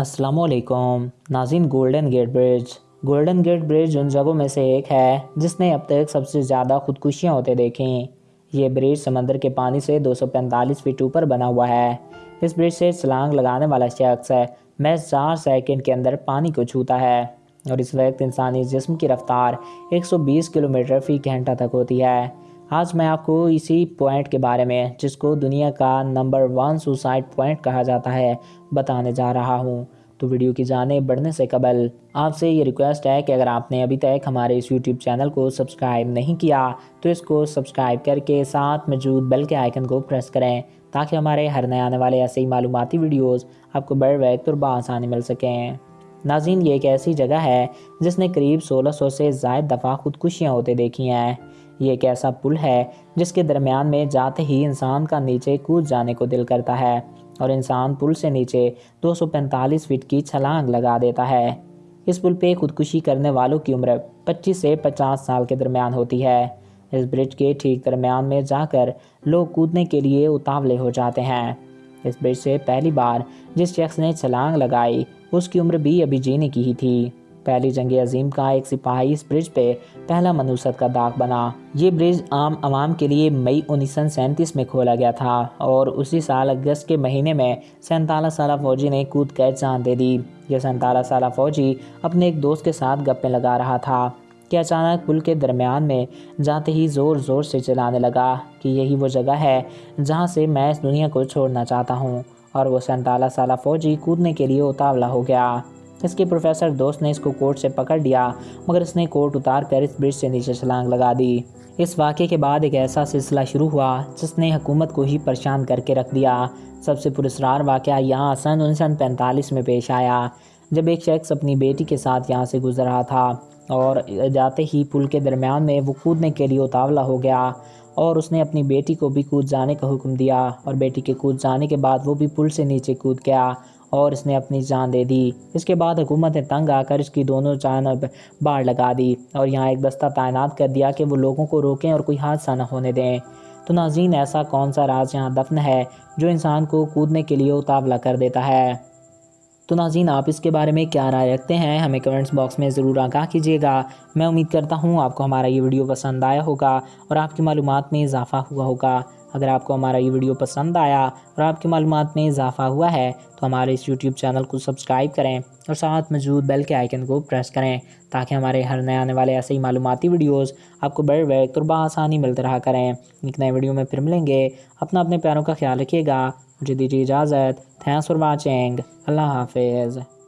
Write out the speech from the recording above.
السلام علیکم۔ ناظرین Golden Gate Bridge Golden Gate Bridge ان جگہوں میں سے ایک ہے جس نے اب تک سب سے زیادہ خودکشیاں ہوتے دیکھیں۔ یہ برج سمندر کے پانی سے دو سو پینتالیس فٹ اوپر بنا ہوا ہے۔ اس برج سے چھلانگ لگانے والا شخص ہے۔ محض چار سیکنڈ کے اندر پانی کو چھوتا ہے اور اس وقت انسانی جسم کی رفتار ایک سو بیس کلومیٹر فی گھنٹہ تک ہوتی ہے۔ آج میں آپ کو اسی پوائنٹ کے بارے میں، جس کو دنیا کا نمبر ون سوسائڈ پوائنٹ کہا جاتا ہے، بتانے جا رہا ہوں۔ تو ویڈیو کی جانب بڑھنے سے قبل، آپ سے یہ ریکویسٹ ہے کہ اگر آپ نے ابھی تک ہمارے اس یوٹیوب چینل کو سبسکرائب نہیں کیا، تو اس کو سبسکرائب کر کے ساتھ موجود بیل کے آئیکن کو پریس کریں، تاکہ ہمارے ہر نئے آنے والے ایسے ہی معلوماتی ویڈیوز آپ کو بڑھ وقت اور بآسانی مل سکیں۔ ناظرین، یہ ایک ایسی جگہ ہے جس نے قریب سولہ سو سے زائد دفعہ خودکشیاں ہوتے دیکھی ہیں۔ یہ ایک ایسا پل ہے جس کے درمیان میں جاتے ہی انسان کا نیچے کود جانے کو دل کرتا ہے اور انسان پل سے نیچے دو سو پینتالیس فٹ کی چھلانگ لگا دیتا ہے۔ اس پل پہ خودکشی کرنے والوں کی عمر پچیس سے پچاس سال کے درمیان ہوتی ہے۔ اس برج کے ٹھیک درمیان میں جا کر لوگ کودنے کے لیے اتاولے ہو جاتے ہیں۔ اس برج سے پہلی بار جس شخص نے چھلانگ لگائی اس کی عمر بھی ابھی جینے کی ہی تھی۔ پہلی جنگ عظیم کا ایک سپاہی اس برج پہ پہلا منوست کا داغ بنا۔ یہ برج عام عوام کے لیے مئی انیس سو سینتیس میں کھولا گیا تھا اور اسی سال اگست کے مہینے میں سینتالیس سالہ فوجی نے کود کر جان دے دی۔ یہ سینتالیس سالہ فوجی اپنے ایک دوست کے ساتھ گپیں لگا رہا تھا کہ اچانک پل کے درمیان میں جاتے ہی زور زور سے چلانے لگا کہ یہی وہ جگہ ہے جہاں سے میں اس دنیا کو چھوڑنا چاہتا ہوں اور وہ سینتالیس سالہ فوجی کودنے کے لیے اتاولا ہو گیا۔ اس کے پروفیسر دوست نے اس کو کوٹ سے پکڑ لیا، مگر اس نے کوٹ اتار کر اس برج سے نیچے چھلانگ لگا دی۔ اس واقعے کے بعد ایک ایسا سلسلہ شروع ہوا جس نے حکومت کو ہی پریشان کر کے رکھ دیا۔ سب سے پرسرار واقعہ یہاں سن انیس سو پینتالیس میں پیش آیا، جب ایک شخص اپنی بیٹی کے ساتھ یہاں سے گزر رہا تھا اور جاتے ہی پل کے درمیان میں وہ کودنے کے لیے اتاولا ہو گیا اور اس نے اپنی بیٹی کو بھی کود جانے کا حکم دیا اور بیٹی کے کود جانے کے بعد وہ بھی پل سے نیچے کود گیا۔ اور اس نے اپنی جان دے دی۔ اس کے بعد حکومت نے تنگ آ کر اس کی دونوں جانب باڑ لگا دی اور یہاں ایک دستہ تعینات کر دیا کہ وہ لوگوں کو روکیں اور کوئی حادثہ نہ ہونے دیں۔ تو ناظرین، ایسا کون سا راز یہاں دفن ہے جو انسان کو کودنے کے لیے اتاولا کر دیتا ہے؟ تو ناظرین، آپ اس کے بارے میں کیا رائے رکھتے ہیں؟ ہمیں کمنٹس باکس میں ضرور آگاہ کیجیے گا۔ میں امید کرتا ہوں آپ کو ہمارا یہ ویڈیو پسند آیا ہوگا اور آپ کی معلومات میں اضافہ ہوا ہوگا۔ اگر آپ کو ہمارا یہ ویڈیو پسند آیا اور آپ کی معلومات میں اضافہ ہوا ہے، تو ہمارے اس یوٹیوب چینل کو سبسکرائب کریں اور ساتھ موجود بیل کے آئیکن کو پریس کریں تاکہ ہمارے ہر نئے آنے والے ایسے ہی معلوماتی ویڈیوز آپ کو بڑھ وقت اور بآسانی ملتے رہا کریں۔ ایک نئے ویڈیو میں پھر ملیں گے۔ اپنا اپنے پیاروں کا خیال رکھیے گا۔ مجھے دیجیے اجازت۔ تھینکس فار واچنگ اللہ حافظ۔